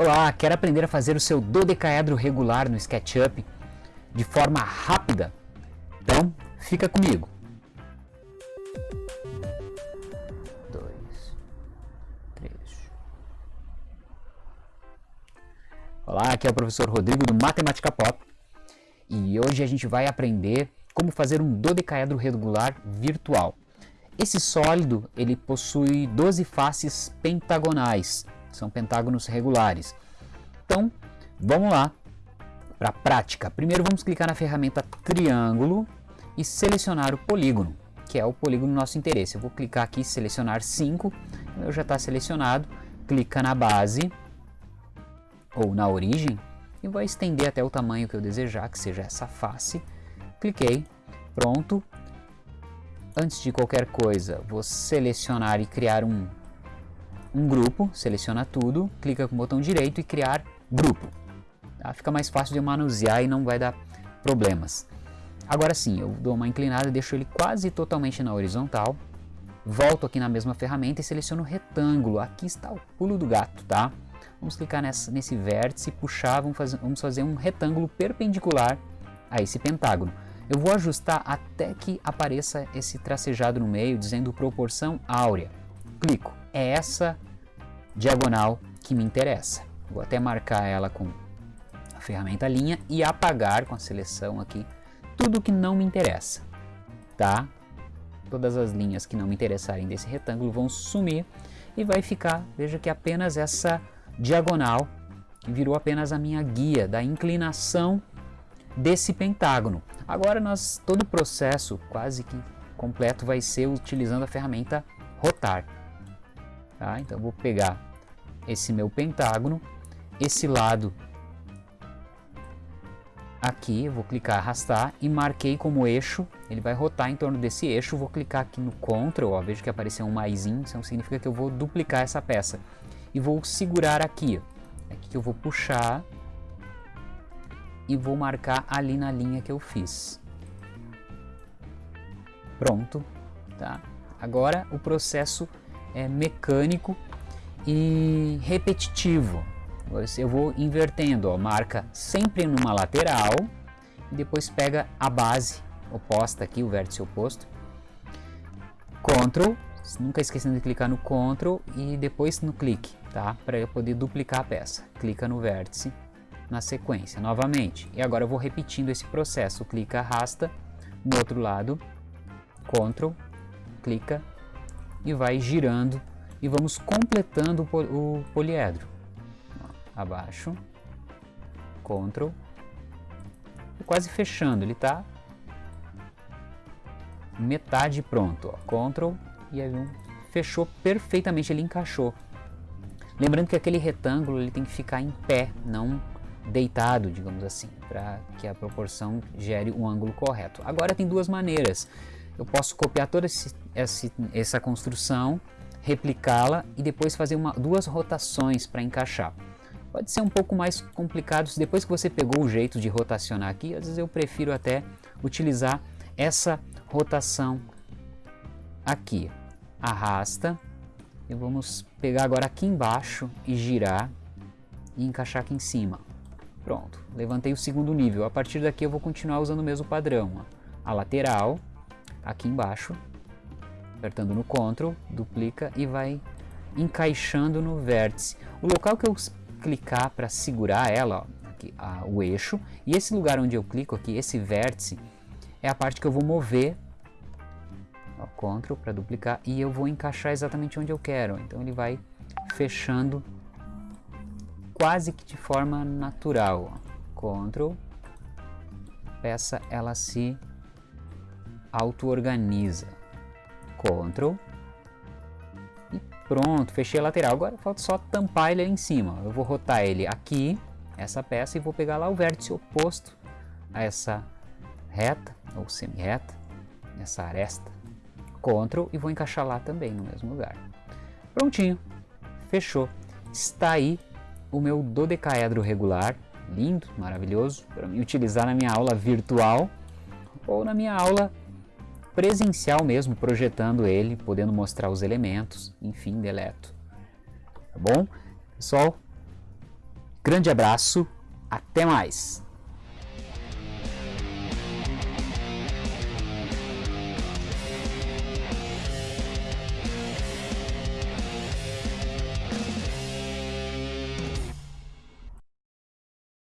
Olá, quer aprender a fazer o seu dodecaedro regular no SketchUp de forma rápida? Então, fica comigo. Dois, três. Olá, aqui é o professor Rodrigo do Matemática Pop e hoje a gente vai aprender como fazer um dodecaedro regular virtual. Esse sólido ele possui 12 faces pentagonais, são pentágonos regulares. Então, vamos lá para a prática. Primeiro vamos clicar na ferramenta triângulo e selecionar o polígono, que é o polígono do nosso interesse. Eu vou clicar aqui selecionar 5, o meu já está selecionado, clica na base ou na origem e vou estender até o tamanho que eu desejar, que seja essa face. Cliquei, pronto. Antes de qualquer coisa, vou selecionar e criar um um grupo, seleciona tudo, clica com o botão direito e criar grupo. Tá? Fica mais fácil de manusear e não vai dar problemas. Agora sim, eu dou uma inclinada, deixo ele quase totalmente na horizontal, volto aqui na mesma ferramenta e seleciono retângulo. Aqui está o pulo do gato, tá? Vamos clicar nessa, nesse vértice puxar, vamos fazer, vamos fazer um retângulo perpendicular a esse pentágono. Eu vou ajustar até que apareça esse tracejado no meio, dizendo proporção áurea. Clico. É essa diagonal que me interessa. Vou até marcar ela com a ferramenta linha e apagar com a seleção aqui tudo que não me interessa, tá? Todas as linhas que não me interessarem desse retângulo vão sumir e vai ficar, veja que apenas essa diagonal que virou apenas a minha guia da inclinação desse pentágono. Agora nós todo o processo quase que completo vai ser utilizando a ferramenta rotar. Tá? Então vou pegar esse meu pentágono, esse lado aqui, vou clicar arrastar e marquei como eixo, ele vai rotar em torno desse eixo, vou clicar aqui no Ctrl, ó, vejo que apareceu um maisinho, isso significa que eu vou duplicar essa peça. E vou segurar aqui, ó, aqui que eu vou puxar e vou marcar ali na linha que eu fiz. Pronto, tá? Agora o processo é mecânico e repetitivo. Eu vou invertendo, ó, marca sempre numa lateral e depois pega a base oposta aqui, o vértice oposto. Ctrl, nunca esquecendo de clicar no Ctrl e depois no clique, tá? Para eu poder duplicar a peça. Clica no vértice na sequência, novamente. E agora eu vou repetindo esse processo. Clica, arrasta, no outro lado, Ctrl, clica e vai girando e vamos completando o poliedro abaixo, Ctrl, quase fechando, ele está metade pronto, ó. Ctrl e aí fechou perfeitamente, ele encaixou. Lembrando que aquele retângulo ele tem que ficar em pé, não deitado, digamos assim, para que a proporção gere o ângulo correto. Agora tem duas maneiras. Eu posso copiar toda esse, essa, essa construção, replicá-la e depois fazer uma, duas rotações para encaixar. Pode ser um pouco mais complicado, depois que você pegou o jeito de rotacionar aqui, às vezes eu prefiro até utilizar essa rotação aqui. Arrasta e vamos pegar agora aqui embaixo e girar e encaixar aqui em cima. Pronto, levantei o segundo nível. A partir daqui eu vou continuar usando o mesmo padrão. A lateral, aqui embaixo, apertando no Ctrl, duplica e vai encaixando no vértice. O local que eu clicar para segurar ela, ó, aqui, a, o eixo, e esse lugar onde eu clico aqui, esse vértice, é a parte que eu vou mover, ó, Ctrl para duplicar, e eu vou encaixar exatamente onde eu quero. Então ele vai fechando quase que de forma natural. Ó. Ctrl, peça ela se auto-organiza. Ctrl, Pronto, fechei a lateral. Agora falta só tampar ele ali em cima. Eu vou rotar ele aqui, essa peça, e vou pegar lá o vértice oposto a essa reta, ou semi-reta, essa aresta. Ctrl e vou encaixar lá também, no mesmo lugar. Prontinho, fechou. Está aí o meu dodecaedro regular, lindo, maravilhoso, para me utilizar na minha aula virtual ou na minha aula presencial mesmo, projetando ele, podendo mostrar os elementos, enfim, deleto. Tá bom? Pessoal, Grande abraço, até mais!